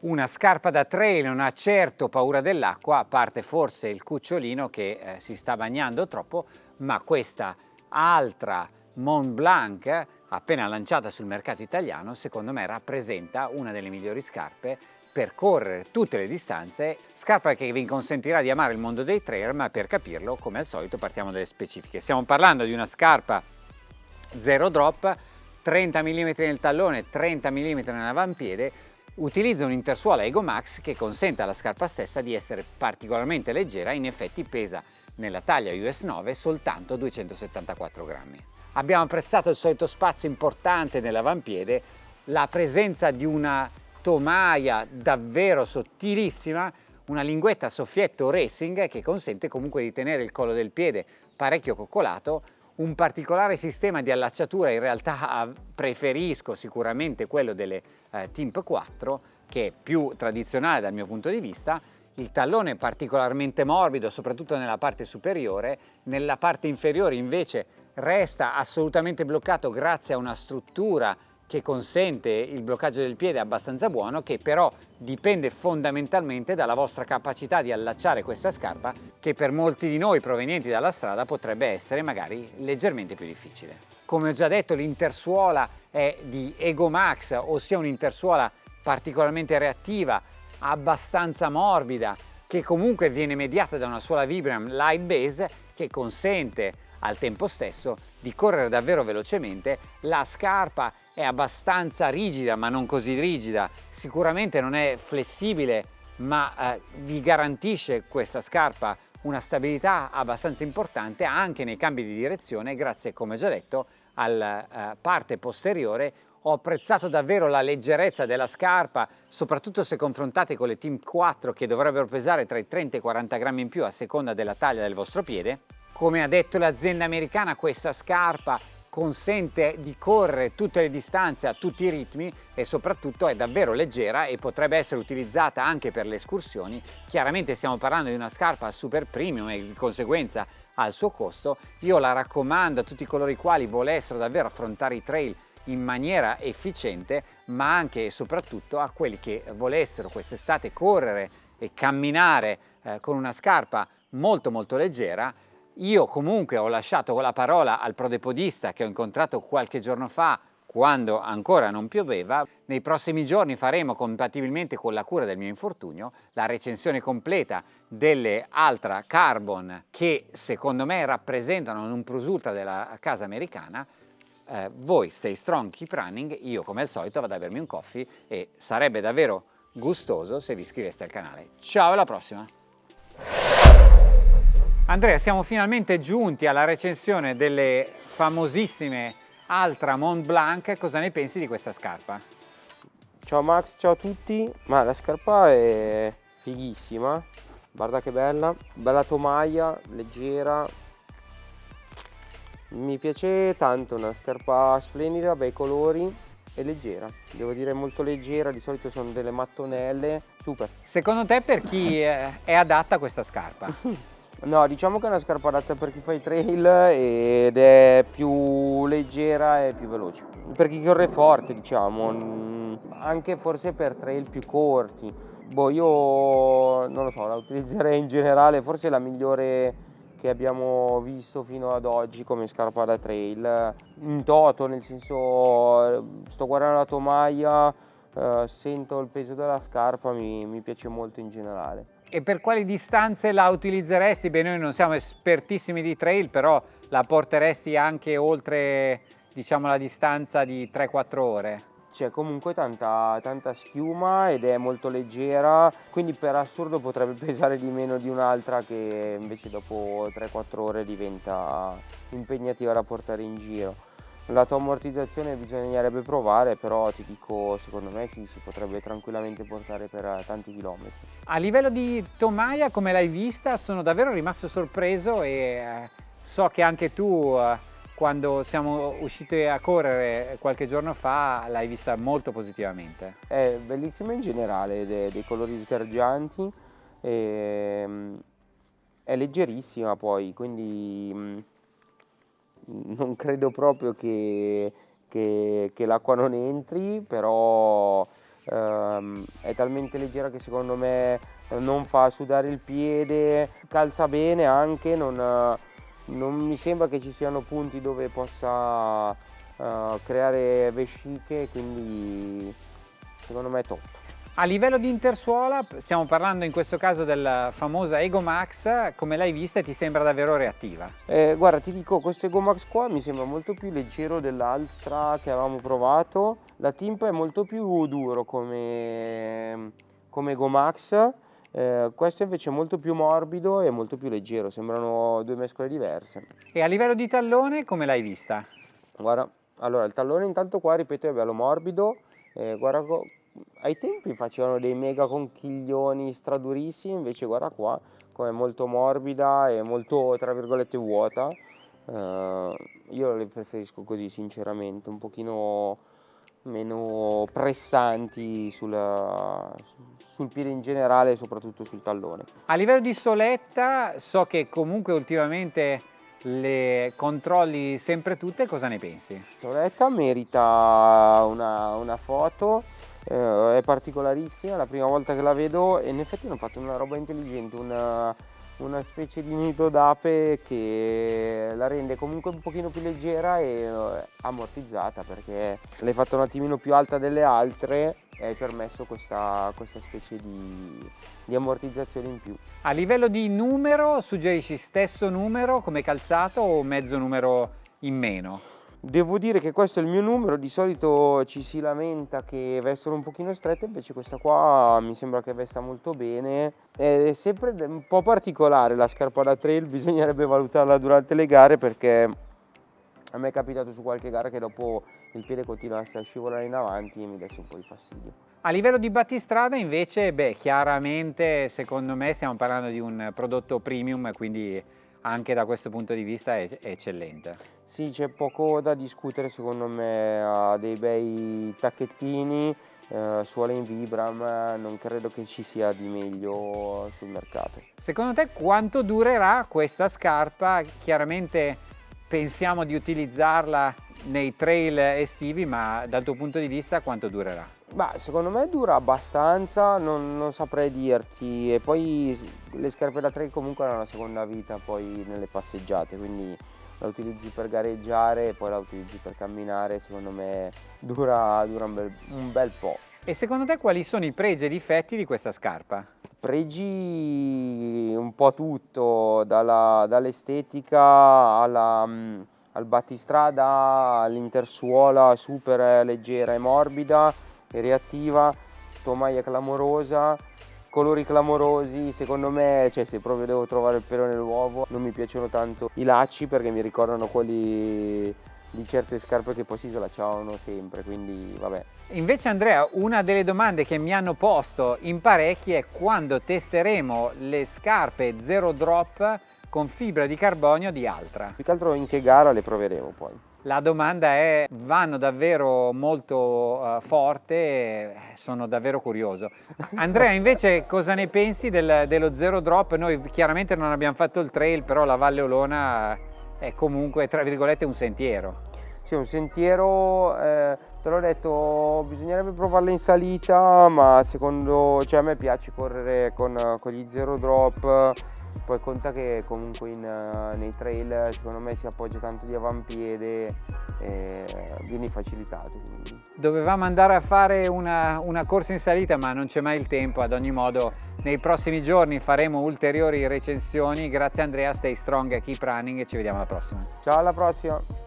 Una scarpa da trail non ha certo paura dell'acqua, a parte forse il cucciolino che eh, si sta bagnando troppo, ma questa altra Mont Blanc, appena lanciata sul mercato italiano, secondo me rappresenta una delle migliori scarpe per correre tutte le distanze, scarpa che vi consentirà di amare il mondo dei trail, ma per capirlo, come al solito, partiamo dalle specifiche. Stiamo parlando di una scarpa zero drop, 30 mm nel tallone, 30 mm nell'avampiede, utilizza un Intersuola Ego Max che consente alla scarpa stessa di essere particolarmente leggera, in effetti pesa nella taglia US 9 soltanto 274 grammi. Abbiamo apprezzato il solito spazio importante nell'avampiede, la presenza di una tomaia davvero sottilissima, una linguetta soffietto racing che consente comunque di tenere il collo del piede parecchio coccolato, un particolare sistema di allacciatura in realtà preferisco sicuramente quello delle eh, Timp 4 che è più tradizionale dal mio punto di vista. Il tallone è particolarmente morbido soprattutto nella parte superiore. Nella parte inferiore invece resta assolutamente bloccato grazie a una struttura che consente il bloccaggio del piede abbastanza buono che però dipende fondamentalmente dalla vostra capacità di allacciare questa scarpa che per molti di noi provenienti dalla strada potrebbe essere magari leggermente più difficile. Come ho già detto l'intersuola è di Ego Max ossia un'intersuola particolarmente reattiva, abbastanza morbida che comunque viene mediata da una suola Vibram Light Base che consente al tempo stesso di correre davvero velocemente, la scarpa è abbastanza rigida ma non così rigida, sicuramente non è flessibile ma eh, vi garantisce questa scarpa una stabilità abbastanza importante anche nei cambi di direzione. Grazie come già detto alla eh, parte posteriore. Ho apprezzato davvero la leggerezza della scarpa soprattutto se confrontate con le Team 4 che dovrebbero pesare tra i 30 e i 40 grammi in più a seconda della taglia del vostro piede. Come ha detto l'azienda americana questa scarpa consente di correre tutte le distanze a tutti i ritmi e soprattutto è davvero leggera e potrebbe essere utilizzata anche per le escursioni. Chiaramente stiamo parlando di una scarpa super premium e di conseguenza al suo costo. Io la raccomando a tutti coloro i quali volessero davvero affrontare i trail in maniera efficiente ma anche e soprattutto a quelli che volessero quest'estate correre e camminare eh, con una scarpa molto molto leggera io comunque ho lasciato la parola al prodepodista che ho incontrato qualche giorno fa quando ancora non pioveva. Nei prossimi giorni faremo, compatibilmente con la cura del mio infortunio, la recensione completa delle Altra Carbon che secondo me rappresentano un plus ultra della casa americana. Eh, voi stay strong, keep running, io come al solito vado a bermi un coffee e sarebbe davvero gustoso se vi iscriveste al canale. Ciao alla prossima! Andrea, siamo finalmente giunti alla recensione delle famosissime Altra Mont Blanc. Cosa ne pensi di questa scarpa? Ciao Max, ciao a tutti. Ma la scarpa è fighissima. Guarda che bella. Bella tomaia, leggera. Mi piace tanto, una scarpa splendida, bei colori e leggera. Devo dire molto leggera, di solito sono delle mattonelle. Super. Secondo te per chi è adatta questa scarpa? No, diciamo che è una scarpa adatta per chi fa i trail ed è più leggera e più veloce. Per chi corre forte, diciamo, anche forse per trail più corti. Boh, io non lo so, la utilizzerei in generale, forse la migliore che abbiamo visto fino ad oggi come scarpa da trail. In toto, nel senso, sto guardando la tomaia, eh, sento il peso della scarpa, mi, mi piace molto in generale. E per quali distanze la utilizzeresti? Beh, noi non siamo espertissimi di trail, però la porteresti anche oltre diciamo, la distanza di 3-4 ore? C'è comunque tanta, tanta schiuma ed è molto leggera, quindi per assurdo potrebbe pesare di meno di un'altra che invece dopo 3-4 ore diventa impegnativa da portare in giro. La tua ammortizzazione bisognerebbe provare, però ti dico, secondo me sì, si potrebbe tranquillamente portare per eh, tanti chilometri. A livello di tomaia, come l'hai vista, sono davvero rimasto sorpreso e eh, so che anche tu, eh, quando siamo usciti a correre qualche giorno fa, l'hai vista molto positivamente. È bellissima in generale, dei, dei colori sgargianti, e, mm, è leggerissima poi, quindi mm, non credo proprio che, che, che l'acqua non entri, però ehm, è talmente leggera che secondo me non fa sudare il piede, calza bene anche, non, non mi sembra che ci siano punti dove possa uh, creare vesciche, quindi secondo me è top. A livello di intersuola, stiamo parlando in questo caso della famosa Ego Max, come l'hai vista ti sembra davvero reattiva? Eh, guarda ti dico, questo Ego Max qua mi sembra molto più leggero dell'altra che avevamo provato, la timp è molto più duro come, come Ego Max, eh, questo invece è molto più morbido e molto più leggero, sembrano due mescole diverse. E a livello di tallone come l'hai vista? Guarda, allora il tallone intanto qua ripeto è bello morbido, eh, guarda ai tempi facevano dei mega conchiglioni stradurissimi, invece guarda qua come molto morbida e molto tra virgolette vuota. Uh, io le preferisco così sinceramente, un pochino meno pressanti sulla, sul piede in generale e soprattutto sul tallone. A livello di soletta so che comunque ultimamente le controlli sempre tutte, cosa ne pensi? Soletta merita una, una foto eh, è particolarissima, la prima volta che la vedo e in effetti hanno fatto una roba intelligente, una, una specie di nido d'ape che la rende comunque un pochino più leggera e eh, ammortizzata perché l'hai fatta un attimino più alta delle altre e hai permesso questa, questa specie di, di ammortizzazione in più. A livello di numero suggerisci stesso numero come calzato o mezzo numero in meno? Devo dire che questo è il mio numero, di solito ci si lamenta che vestono un pochino strette, invece questa qua mi sembra che vesta molto bene. È sempre un po' particolare la scarpa da trail, bisognerebbe valutarla durante le gare perché a me è capitato su qualche gara che dopo il piede continuasse a scivolare in avanti e mi desse un po' di fastidio. A livello di battistrada invece, beh, chiaramente secondo me stiamo parlando di un prodotto premium, quindi anche da questo punto di vista è, è eccellente. Sì, c'è poco da discutere secondo me, ha dei bei tacchettini, eh, suole in Vibram, non credo che ci sia di meglio sul mercato. Secondo te quanto durerà questa scarpa? Chiaramente pensiamo di utilizzarla nei trail estivi, ma dal tuo punto di vista quanto durerà? Beh, secondo me dura abbastanza, non, non, saprei dirti. E poi le scarpe da trail comunque hanno una seconda vita poi nelle passeggiate, quindi la utilizzi per gareggiare e poi la utilizzi per camminare, secondo me dura, dura un, bel, un bel po'. E secondo te quali sono i pregi e i difetti di questa scarpa? Pregi un po' tutto, dall'estetica alla mm, al battistrada, all'intersuola super leggera e morbida e reattiva, tomaia clamorosa, colori clamorosi, secondo me, cioè se proprio devo trovare il pelo nell'uovo, non mi piacciono tanto i lacci perché mi ricordano quelli di certe scarpe che poi si slacciavano sempre, quindi vabbè. Invece Andrea, una delle domande che mi hanno posto in parecchi è quando testeremo le scarpe zero drop con fibra di carbonio di Altra. Più che altro in che gara le proveremo poi? La domanda è, vanno davvero molto uh, forte, sono davvero curioso. Andrea invece cosa ne pensi del, dello zero drop? Noi chiaramente non abbiamo fatto il trail, però la Valle Olona è comunque tra virgolette un sentiero. Sì, un sentiero, eh, te l'ho detto, bisognerebbe provarla in salita, ma secondo, cioè a me piace correre con, con gli zero drop, poi conta che comunque in, uh, nei trail secondo me si appoggia tanto di avampiede e vieni facilitato. Quindi. Dovevamo andare a fare una, una corsa in salita ma non c'è mai il tempo, ad ogni modo nei prossimi giorni faremo ulteriori recensioni. Grazie Andrea, stay strong, keep running e ci vediamo alla prossima. Ciao alla prossima!